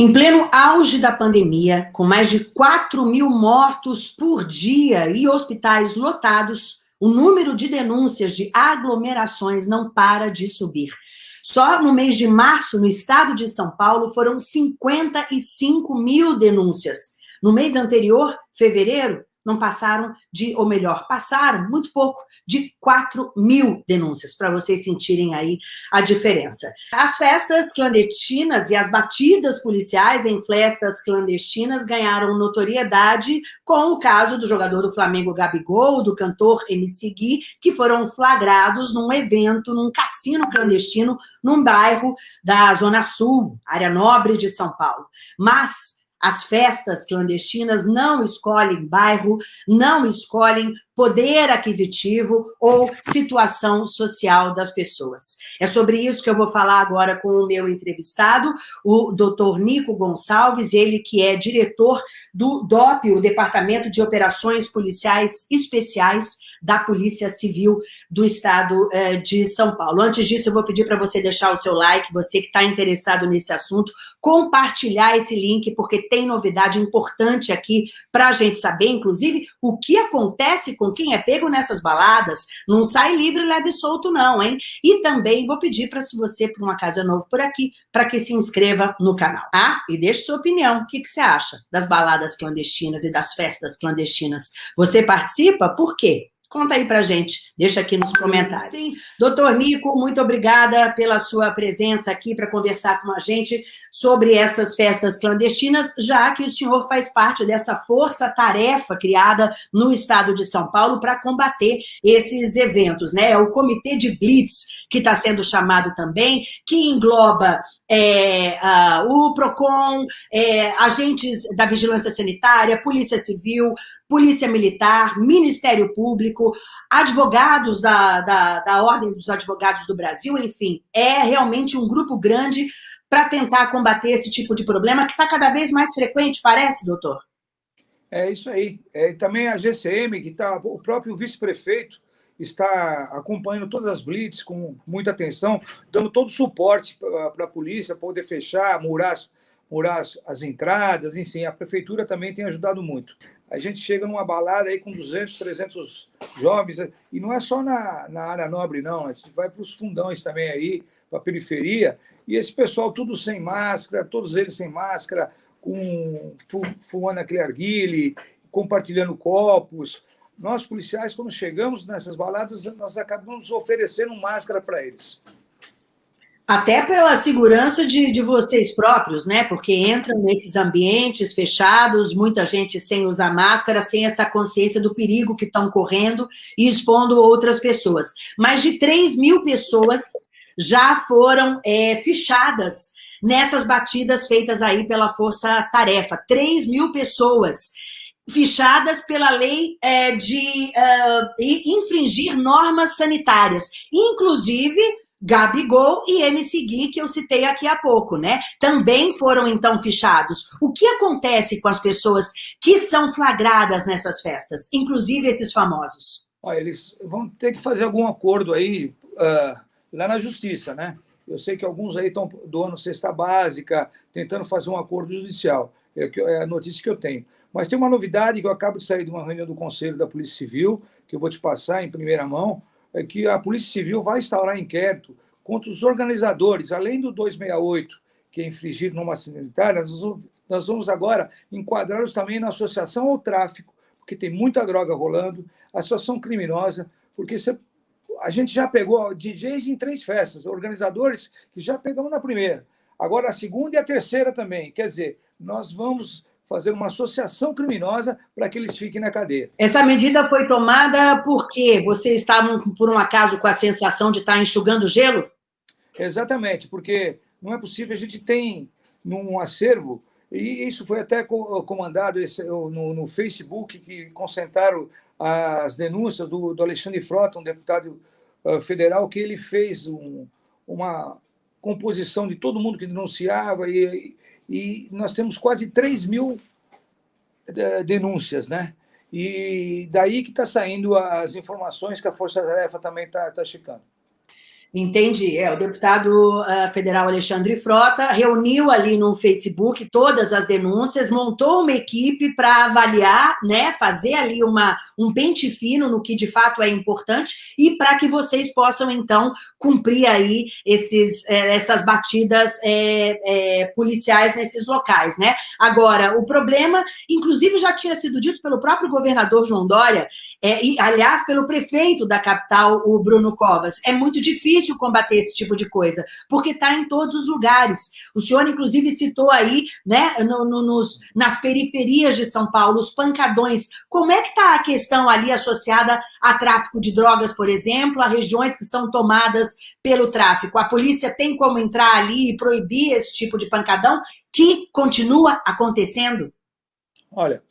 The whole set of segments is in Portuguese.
Em pleno auge da pandemia, com mais de 4 mil mortos por dia e hospitais lotados, o número de denúncias de aglomerações não para de subir. Só no mês de março, no estado de São Paulo, foram 55 mil denúncias. No mês anterior, fevereiro, não passaram de, ou melhor, passaram muito pouco, de 4 mil denúncias, para vocês sentirem aí a diferença. As festas clandestinas e as batidas policiais em festas clandestinas ganharam notoriedade com o caso do jogador do Flamengo Gabigol, do cantor MC Gui, que foram flagrados num evento, num cassino clandestino, num bairro da Zona Sul, área nobre de São Paulo. Mas as festas clandestinas não escolhem bairro, não escolhem poder aquisitivo ou situação social das pessoas. É sobre isso que eu vou falar agora com o meu entrevistado, o doutor Nico Gonçalves, ele que é diretor do DOP, o Departamento de Operações Policiais Especiais da Polícia Civil do Estado eh, de São Paulo. Antes disso, eu vou pedir para você deixar o seu like, você que está interessado nesse assunto, compartilhar esse link, porque tem novidade importante aqui para a gente saber, inclusive, o que acontece com quem é pego nessas baladas, não sai livre, leve solto não, hein? E também vou pedir para, se você, por um acaso é novo por aqui, para que se inscreva no canal, tá? E deixe sua opinião, o que, que você acha das baladas clandestinas e das festas clandestinas? Você participa? Por quê? Conta aí pra gente, deixa aqui nos comentários. Sim. Doutor Nico, muito obrigada pela sua presença aqui para conversar com a gente sobre essas festas clandestinas, já que o senhor faz parte dessa força-tarefa criada no estado de São Paulo para combater esses eventos, né? É o Comitê de Blitz, que está sendo chamado também, que engloba é, uh, o PROCON, é, agentes da Vigilância Sanitária, Polícia Civil, Polícia Militar, Ministério Público, advogados da, da, da Ordem dos Advogados do Brasil, enfim, é realmente um grupo grande para tentar combater esse tipo de problema que está cada vez mais frequente, parece, doutor? É isso aí. É, também a GCM, que está, o próprio vice-prefeito está acompanhando todas as blitz com muita atenção, dando todo o suporte para a polícia poder fechar, murar, murar as, as entradas, enfim, a prefeitura também tem ajudado muito a gente chega numa balada aí com 200, 300 jovens, e não é só na, na área nobre, não, a gente vai para os fundões também aí, para a periferia, e esse pessoal tudo sem máscara, todos eles sem máscara, com fumando aquele arguile, compartilhando copos. Nós, policiais, quando chegamos nessas baladas, nós acabamos oferecendo máscara para eles. Até pela segurança de, de vocês próprios, né? Porque entram nesses ambientes fechados, muita gente sem usar máscara, sem essa consciência do perigo que estão correndo e expondo outras pessoas. Mais de 3 mil pessoas já foram é, fichadas nessas batidas feitas aí pela Força Tarefa. 3 mil pessoas fichadas pela lei é, de uh, infringir normas sanitárias, inclusive Gabigol e MC Gui, que eu citei aqui há pouco, né? Também foram, então, fichados. O que acontece com as pessoas que são flagradas nessas festas, inclusive esses famosos? Olha, eles vão ter que fazer algum acordo aí uh, lá na justiça, né? Eu sei que alguns aí estão doando cesta básica, tentando fazer um acordo judicial. É, é a notícia que eu tenho. Mas tem uma novidade que eu acabo de sair de uma reunião do Conselho da Polícia Civil, que eu vou te passar em primeira mão, que a Polícia Civil vai instaurar inquérito contra os organizadores, além do 268, que é infligir numa sanitária, nós vamos agora enquadrá-los também na associação ao tráfico, porque tem muita droga rolando, associação criminosa, porque você, a gente já pegou DJs em três festas, organizadores que já pegamos na primeira, agora a segunda e a terceira também. Quer dizer, nós vamos fazer uma associação criminosa para que eles fiquem na cadeia. Essa medida foi tomada porque vocês estavam, por um acaso, com a sensação de estar enxugando gelo? Exatamente, porque não é possível, a gente tem num acervo, e isso foi até comandado no, no Facebook, que concentraram as denúncias do, do Alexandre Frota, um deputado uh, federal, que ele fez um, uma composição de todo mundo que denunciava e, e nós temos quase 3 mil eh, denúncias, né? E daí que está saindo as informações que a Força Tarefa também está tá checando. Entendi. É, o deputado uh, federal Alexandre Frota reuniu ali no Facebook todas as denúncias, montou uma equipe para avaliar, né, fazer ali uma, um pente fino no que de fato é importante e para que vocês possam, então, cumprir aí esses, é, essas batidas é, é, policiais nesses locais, né? Agora, o problema, inclusive já tinha sido dito pelo próprio governador João Dória, e, aliás, pelo prefeito da capital, o Bruno Covas, é muito difícil difícil combater esse tipo de coisa, porque está em todos os lugares. O senhor, inclusive, citou aí, né, no, no, nos, nas periferias de São Paulo, os pancadões. Como é que está a questão ali associada a tráfico de drogas, por exemplo, a regiões que são tomadas pelo tráfico? A polícia tem como entrar ali e proibir esse tipo de pancadão que continua acontecendo? Olha,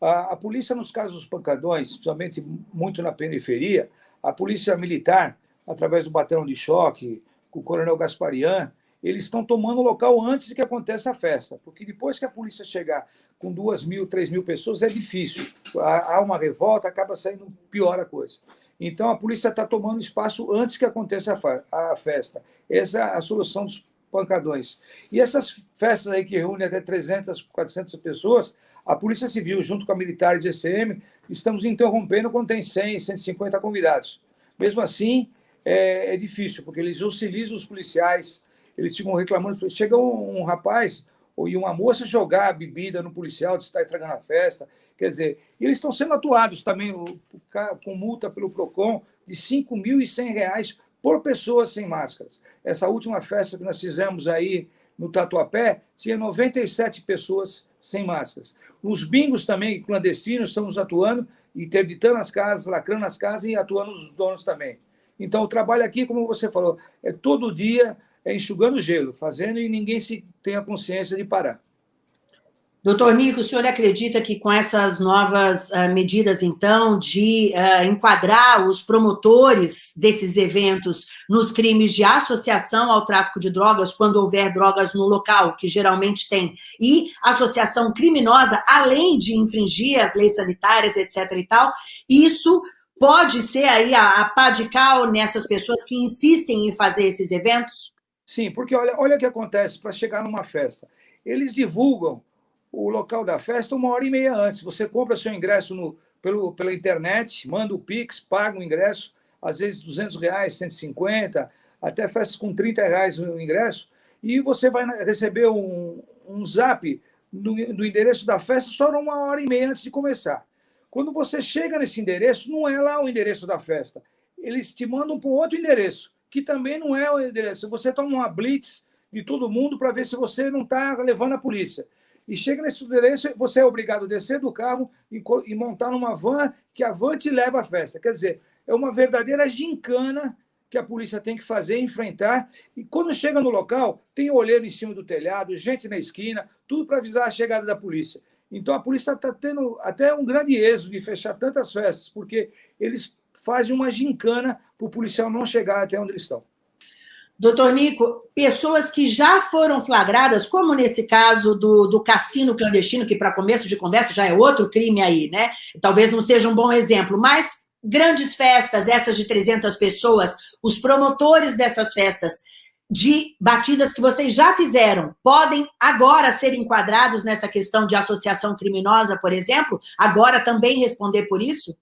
a, a polícia, nos casos dos pancadões, principalmente muito na periferia, a polícia militar através do batalhão de choque, com o coronel Gasparian, eles estão tomando o local antes de que aconteça a festa, porque depois que a polícia chegar com duas mil, três mil pessoas, é difícil. Há uma revolta, acaba saindo pior a coisa. Então, a polícia está tomando espaço antes que aconteça a festa. Essa é a solução dos pancadões. E essas festas aí que reúnem até 300, 400 pessoas, a Polícia Civil, junto com a Militar e GCM, estamos interrompendo quando tem 100, 150 convidados. Mesmo assim, é, é difícil, porque eles hostilizam os policiais, eles ficam reclamando. Chega um, um rapaz e uma moça jogar bebida no policial, de estar estragando a festa. Quer dizer, eles estão sendo atuados também com multa pelo PROCON de R$ 5.100 por pessoa sem máscaras. Essa última festa que nós fizemos aí no Tatuapé, tinha 97 pessoas sem máscaras. Os bingos também, clandestinos, estamos atuando, interditando as casas, lacrando as casas e atuando os donos também. Então, o trabalho aqui, como você falou, é todo dia é enxugando gelo, fazendo e ninguém se tem a consciência de parar. Doutor Nico, o senhor acredita que com essas novas uh, medidas, então, de uh, enquadrar os promotores desses eventos nos crimes de associação ao tráfico de drogas, quando houver drogas no local, que geralmente tem, e associação criminosa, além de infringir as leis sanitárias, etc. e tal, isso pode ser aí a, a pá de cal nessas pessoas que insistem em fazer esses eventos? Sim, porque olha, olha o que acontece para chegar numa festa. Eles divulgam o local da festa uma hora e meia antes. Você compra seu ingresso no, pelo, pela internet, manda o Pix, paga o ingresso, às vezes 200 reais, 150, até festas com 30 reais o ingresso, e você vai receber um, um zap no endereço da festa só uma hora e meia antes de começar. Quando você chega nesse endereço, não é lá o endereço da festa. Eles te mandam para outro endereço, que também não é o endereço. Você toma uma blitz de todo mundo para ver se você não está levando a polícia. E chega nesse endereço, você é obrigado a descer do carro e, e montar numa van, que a van te leva à festa. Quer dizer, é uma verdadeira gincana que a polícia tem que fazer, enfrentar. E quando chega no local, tem olheiro em cima do telhado, gente na esquina, tudo para avisar a chegada da polícia. Então, a polícia está tendo até um grande êxito de fechar tantas festas, porque eles fazem uma gincana para o policial não chegar até onde eles estão. Doutor Nico, pessoas que já foram flagradas, como nesse caso do, do cassino clandestino, que para começo de conversa já é outro crime aí, né? Talvez não seja um bom exemplo, mas grandes festas, essas de 300 pessoas, os promotores dessas festas de batidas que vocês já fizeram podem agora ser enquadrados nessa questão de associação criminosa, por exemplo? Agora também responder por isso?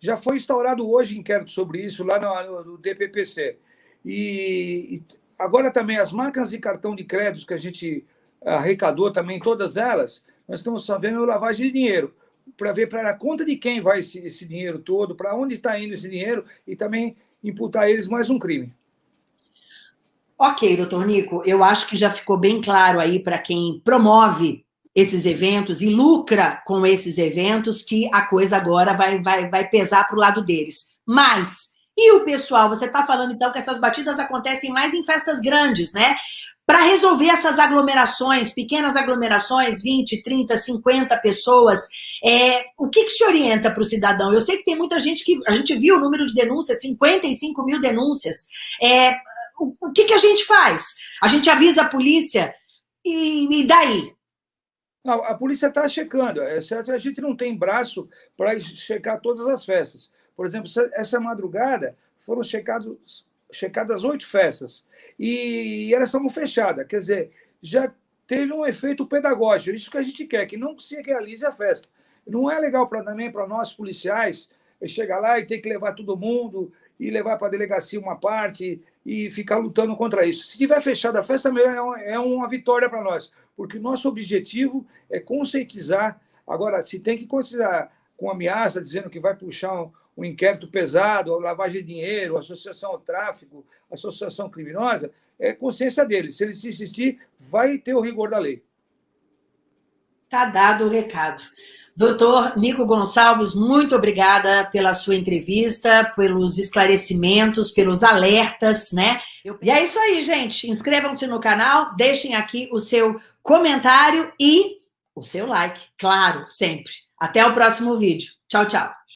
Já foi instaurado hoje inquérito sobre isso lá no, no DPPC. E, e agora também as máquinas de cartão de crédito que a gente arrecadou também, todas elas, nós estamos sabendo lavagem de dinheiro, para ver para a conta de quem vai esse, esse dinheiro todo, para onde está indo esse dinheiro e também imputar eles mais um crime. Ok, doutor Nico, eu acho que já ficou bem claro aí para quem promove esses eventos e lucra com esses eventos que a coisa agora vai, vai, vai pesar para o lado deles. Mas, e o pessoal? Você está falando, então, que essas batidas acontecem mais em festas grandes, né? Para resolver essas aglomerações, pequenas aglomerações, 20, 30, 50 pessoas, é, o que, que se orienta para o cidadão? Eu sei que tem muita gente que... A gente viu o número de denúncias, 55 mil denúncias. É, o, que, que a gente faz? A gente avisa a polícia e, e daí? Não, a polícia está checando, é certo? A gente não tem braço para checar todas as festas. Por exemplo, essa madrugada foram checados checadas oito festas, e elas estavam fechadas, quer dizer, já teve um efeito pedagógico, isso que a gente quer, que não se realize a festa. Não é legal pra, também para nós, policiais, chegar lá e ter que levar todo mundo, e levar para a delegacia uma parte, e ficar lutando contra isso. Se tiver fechada a festa, é uma vitória para nós, porque o nosso objetivo é conscientizar. Agora, se tem que considerar com ameaça, dizendo que vai puxar um, um inquérito pesado, lavagem de dinheiro, associação ao tráfico, associação criminosa, é consciência dele. Se ele se insistir, vai ter o rigor da lei. Está dado o recado. Doutor Nico Gonçalves, muito obrigada pela sua entrevista, pelos esclarecimentos, pelos alertas, né? E é isso aí, gente. Inscrevam-se no canal, deixem aqui o seu comentário e o seu like, claro, sempre. Até o próximo vídeo. Tchau, tchau.